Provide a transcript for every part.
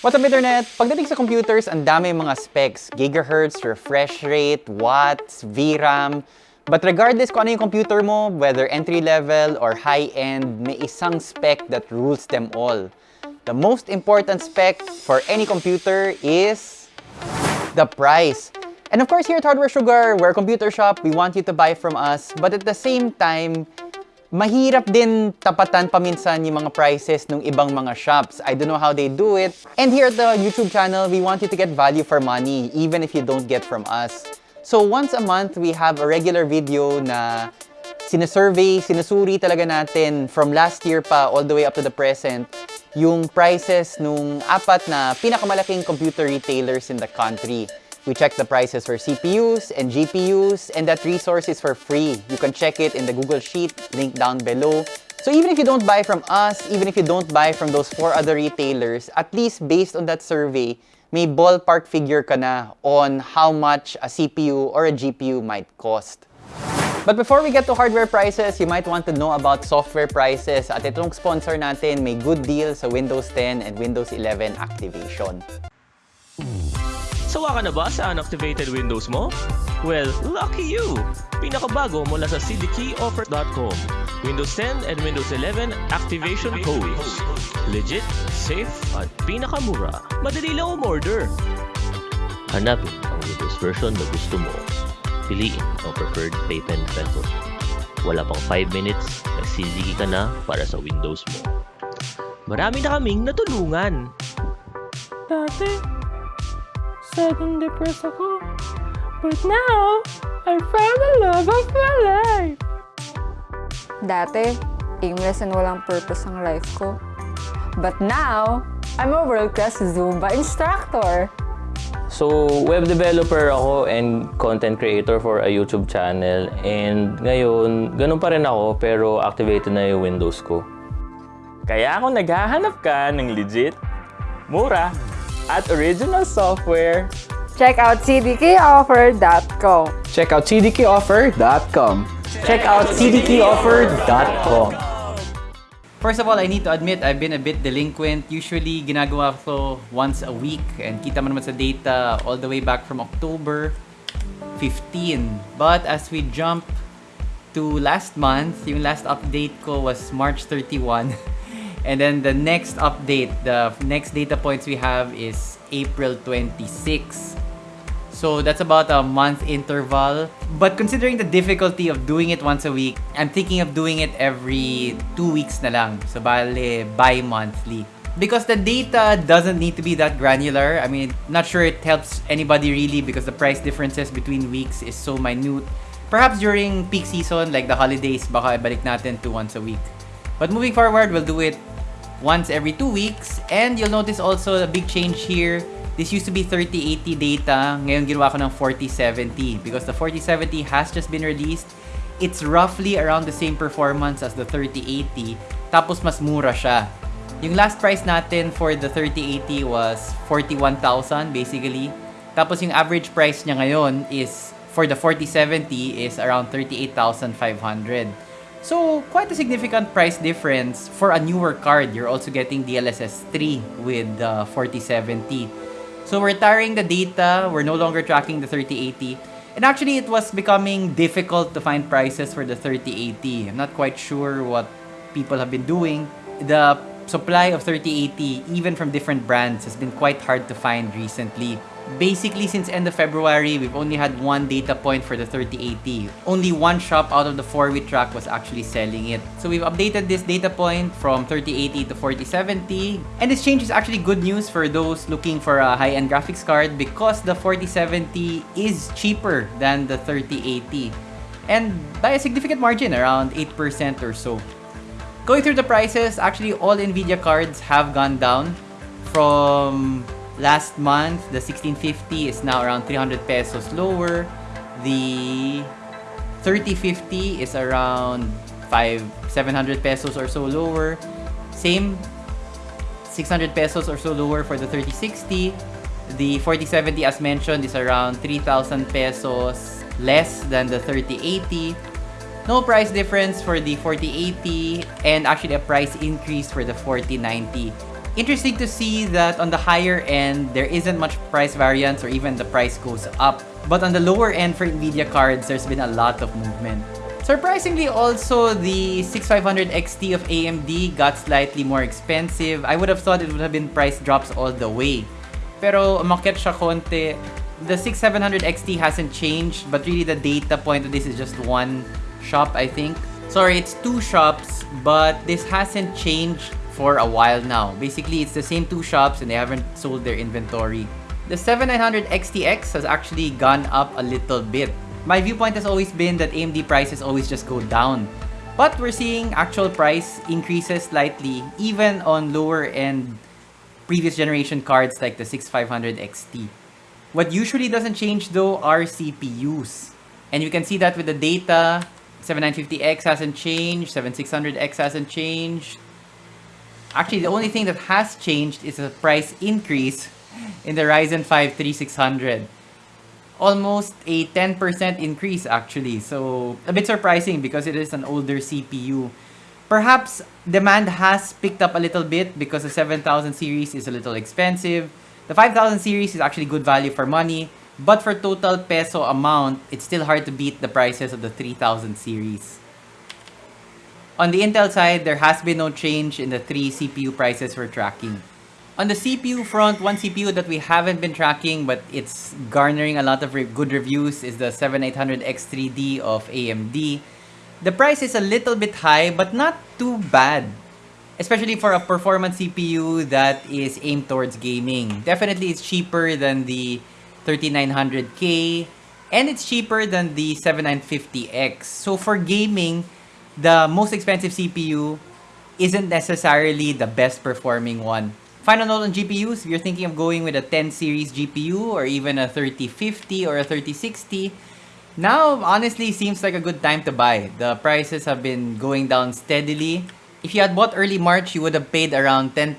What's up, Internet? Pagdating sa computers, ang dami mga specs. Gigahertz, refresh rate, watts, VRAM. But regardless kung ano yung computer mo, whether entry-level or high-end, may isang spec that rules them all. The most important spec for any computer is the price. And of course, here at Hardware Sugar, we're a computer shop, we want you to buy from us. But at the same time, mahirap din tapatan paminsan yung mga prices ng ibang mga shops. I don't know how they do it. And here at the YouTube channel, we want you to get value for money, even if you don't get from us. So once a month, we have a regular video na sinesurvey, sinusuri talaga natin from last year pa all the way up to the present yung prices nung apat na pinakamalaking computer retailers in the country. We check the prices for CPUs and GPUs, and that resource is for free. You can check it in the Google Sheet, link down below. So even if you don't buy from us, even if you don't buy from those four other retailers, at least based on that survey, may ballpark figure ka na on how much a CPU or a GPU might cost. But before we get to hardware prices, you might want to know about software prices. At itong sponsor natin, may good deal sa Windows 10 and Windows 11 activation. Sawa ka na ba sa unactivated Windows mo? Well, lucky you! Pinakabago mula sa cdkeyoffer.com. Windows 10 and Windows 11 activation codes. Legit, safe, at pinakamura. Madali lang umorder. Hanapin ang Windows version na gusto mo. Piliin ang preferred payment method. Wala pang 5 minutes, nagsiligi ka na para sa Windows mo. Marami na kaming natulungan. Dati, sad and depressed ako. But now, I found the love of my life. Dati, aimless and walang purpose ang life ko. But now, I'm a world-class Zumba instructor. So, web developer ako and content creator for a YouTube channel. And ngayon, ganun pa rin ako pero activated na yung Windows ko. Kaya kung naghahanap ka ng legit, mura, at original software, Check out cdkoffer.com. Check out cdkoffer.com. Check out cdkoffer.com. First of all, I need to admit I've been a bit delinquent. Usually, ginagawa ko once a week and kita mo naman sa data all the way back from October 15. But as we jump to last month, yung last update ko was March 31. And then the next update, the next data points we have is April 26. So that's about a month interval. But considering the difficulty of doing it once a week, I'm thinking of doing it every two weeks na lang. So bale, bi-monthly. Because the data doesn't need to be that granular. I mean, not sure it helps anybody really because the price differences between weeks is so minute. Perhaps during peak season, like the holidays, baka ibalik natin to once a week. But moving forward, we'll do it once every two weeks. And you'll notice also a big change here. This used to be 3080 data. Ngayon ginawa ko ng 4070 because the 4070 has just been released. It's roughly around the same performance as the 3080. Tapos mas mura siya. Yung last price natin for the 3080 was 41,000 basically. Tapos yung average price niya ngayon is for the 4070 is around 38,500. So, quite a significant price difference for a newer card. You're also getting DLSS 3 with uh, the 4070. So, we're tiring the data. We're no longer tracking the 3080. And actually, it was becoming difficult to find prices for the 3080. I'm not quite sure what people have been doing. The supply of 3080, even from different brands, has been quite hard to find recently. Basically, since end of February, we've only had one data point for the 3080. Only one shop out of the four we track was actually selling it. So we've updated this data point from 3080 to 4070. And this change is actually good news for those looking for a high-end graphics card because the 4070 is cheaper than the 3080. And by a significant margin, around 8% or so. Going through the prices, actually all NVIDIA cards have gone down from last month. The 1650 is now around 300 pesos lower. The 3050 is around 5 700 pesos or so lower. Same 600 pesos or so lower for the 3060. The 4070 as mentioned is around 3,000 pesos less than the 3080. No price difference for the 4080 and actually a price increase for the 4090. Interesting to see that on the higher end, there isn't much price variance or even the price goes up. But on the lower end for NVIDIA cards, there's been a lot of movement. Surprisingly also, the 6500 XT of AMD got slightly more expensive. I would have thought it would have been price drops all the way. Pero umakyat siya konti. The 6700 XT hasn't changed, but really the data point of this is just one shop, I think. Sorry, it's two shops, but this hasn't changed for a while now. Basically, it's the same two shops and they haven't sold their inventory. The 7900 XTX has actually gone up a little bit. My viewpoint has always been that AMD prices always just go down. But we're seeing actual price increases slightly even on lower end previous generation cards like the 6500 XT. What usually doesn't change though are CPUs. And you can see that with the data, 7950X hasn't changed, 7600X hasn't changed. Actually, the only thing that has changed is a price increase in the Ryzen 5 3600. Almost a 10% increase actually. So a bit surprising because it is an older CPU. Perhaps demand has picked up a little bit because the 7000 series is a little expensive. The 5000 series is actually good value for money. But for total peso amount, it's still hard to beat the prices of the 3000 series. On the Intel side, there has been no change in the three CPU prices we're tracking. On the CPU front, one CPU that we haven't been tracking but it's garnering a lot of re good reviews is the 7800X3D of AMD. The price is a little bit high but not too bad. Especially for a performance CPU that is aimed towards gaming. Definitely it's cheaper than the 3900K and it's cheaper than the 7950X. So for gaming, the most expensive CPU isn't necessarily the best performing one. Final note on GPUs, if you're thinking of going with a 10 series GPU or even a 3050 or a 3060, now honestly seems like a good time to buy. The prices have been going down steadily. If you had bought early March, you would have paid around 10,000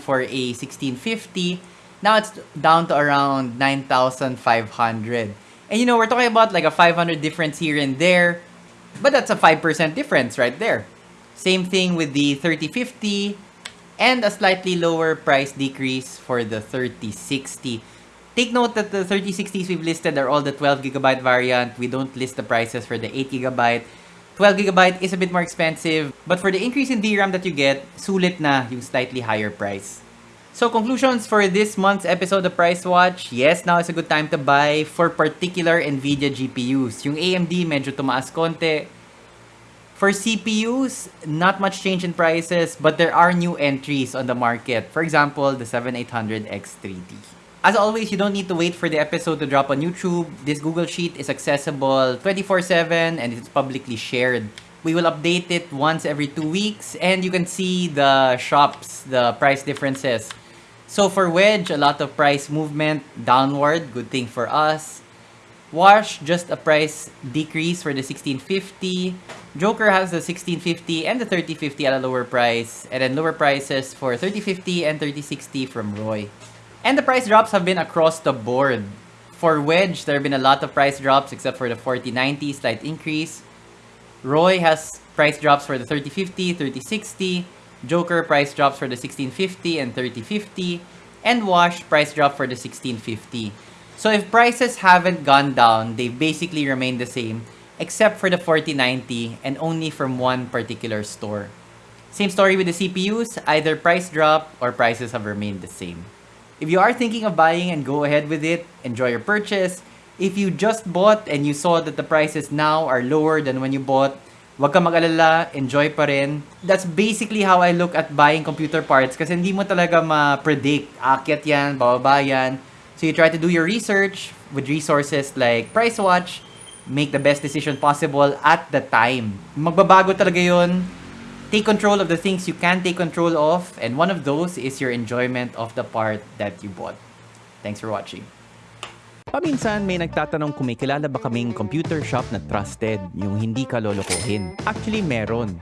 for a 1650. Now it's down to around 9,500. And you know, we're talking about like a 500 difference here and there, but that's a 5% difference right there. Same thing with the 3050 and a slightly lower price decrease for the 3060. Take note that the 3060s we've listed are all the 12GB variant. We don't list the prices for the 8GB. 12GB is a bit more expensive, but for the increase in DRAM that you get, sulit na yung slightly higher price. So conclusions for this month's episode of Price Watch. Yes, now is a good time to buy for particular NVIDIA GPUs. Yung AMD medyo tumaas konti. For CPUs, not much change in prices, but there are new entries on the market. For example, the 7800X3D. As always, you don't need to wait for the episode to drop on YouTube. This Google Sheet is accessible 24-7 and it's publicly shared. We will update it once every two weeks and you can see the shops, the price differences. So for Wedge, a lot of price movement downward, good thing for us. Wash, just a price decrease for the 1650. Joker has the 1650 and the 3050 at a lower price. And then lower prices for 3050 and 3060 from Roy. And the price drops have been across the board. For Wedge, there have been a lot of price drops except for the 4090 slight increase. Roy has price drops for the 3050, 3060. Joker price drops for the 1650 and 3050. And Wash price drop for the 1650. So if prices haven't gone down, they've basically remained the same except for the 4090 and only from one particular store. Same story with the CPUs, either price drop or prices have remained the same. If you are thinking of buying and go ahead with it, enjoy your purchase. If you just bought and you saw that the prices now are lower than when you bought, wag ka mag-alala, enjoy pa rin. That's basically how I look at buying computer parts kasi hindi mo talaga ma-predict. Akyat yan, bababa yan. So you try to do your research with resources like PriceWatch, make the best decision possible at the time. Magbabago talaga yun. Take control of the things you can take control of, and one of those is your enjoyment of the part that you bought. Thanks for watching. Paminsan may nagtatanong kung may kilala ba kaming computer shop na trusted, yung hindi ka lolokohin. Actually, meron.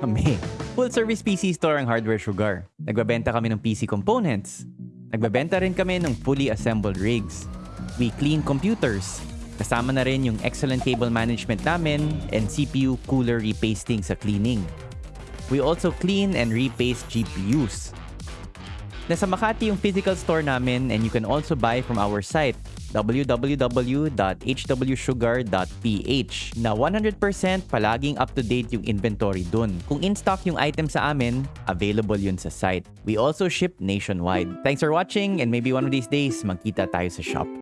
Kami. Full-service PC store ang Hardware Sugar. Nagbabenta kami ng PC components. Nagbabenta rin kami ng fully assembled rigs. We clean computers. Kasama na rin yung excellent cable management namin and CPU cooler repasting sa cleaning. We also clean and repaste GPUs. Nasa Makati yung physical store namin and you can also buy from our site www.hwsugar.ph na 100% palaging up-to-date yung inventory dun. Kung in-stock yung item sa amin, available yun sa site. We also ship nationwide. Thanks for watching and maybe one of these days, magkita tayo sa shop.